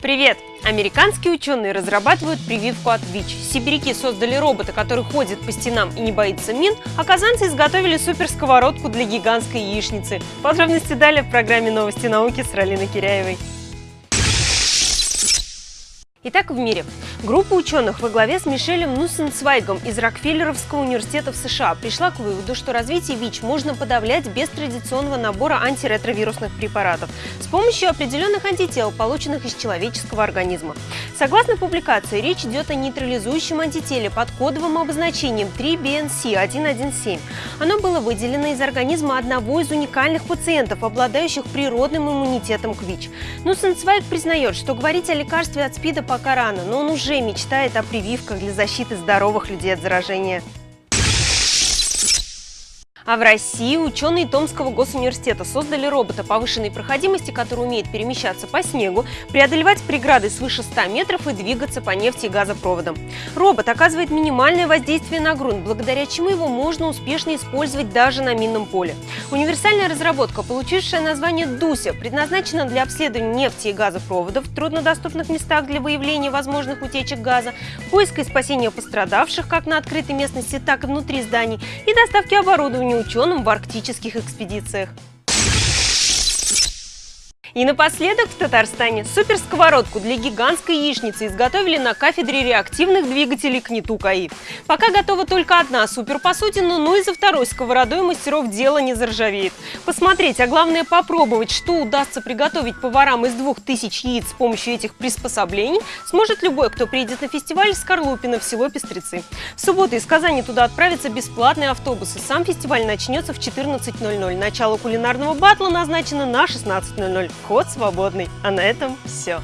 Привет! Американские ученые разрабатывают прививку от ВИЧ. Сибиряки создали робота, который ходит по стенам и не боится мин, а казанцы изготовили суперсковородку для гигантской яичницы. Подробности далее в программе «Новости науки» с Ралиной Киряевой. Итак, в мире. Группа ученых во главе с Мишелем Нуссенцвайгом из Рокфеллеровского университета в США пришла к выводу, что развитие ВИЧ можно подавлять без традиционного набора антиретровирусных препаратов с помощью определенных антител, полученных из человеческого организма. Согласно публикации, речь идет о нейтрализующем антителе под кодовым обозначением 3BNC117. Оно было выделено из организма одного из уникальных пациентов, обладающих природным иммунитетом к ВИЧ. Нуссенцвайг признает, что говорить о лекарстве от СПИДа пока рано, но он уже мечтает о прививках для защиты здоровых людей от заражения. А в России ученые Томского госуниверситета создали робота повышенной проходимости, который умеет перемещаться по снегу, преодолевать преграды свыше 100 метров и двигаться по нефти и газопроводам. Робот оказывает минимальное воздействие на грунт, благодаря чему его можно успешно использовать даже на минном поле. Универсальная разработка, получившая название «Дуся», предназначена для обследования нефти и газопроводов в труднодоступных местах для выявления возможных утечек газа, поиска и спасения пострадавших как на открытой местности, так и внутри зданий и доставки оборудования ученым в арктических экспедициях. И напоследок в Татарстане суперсковородку для гигантской яичницы изготовили на кафедре реактивных двигателей КНИТУ КАИ. Пока готова только одна суперпосудина, но и за второй сковородой мастеров дело не заржавеет. Посмотреть, а главное попробовать, что удастся приготовить поварам из двух тысяч яиц с помощью этих приспособлений, сможет любой, кто приедет на фестиваль Скорлупино в село Пестрецы. В субботу из Казани туда отправятся бесплатные автобусы. Сам фестиваль начнется в 14.00. Начало кулинарного батла назначено на 16.00. Вход свободный. А на этом все.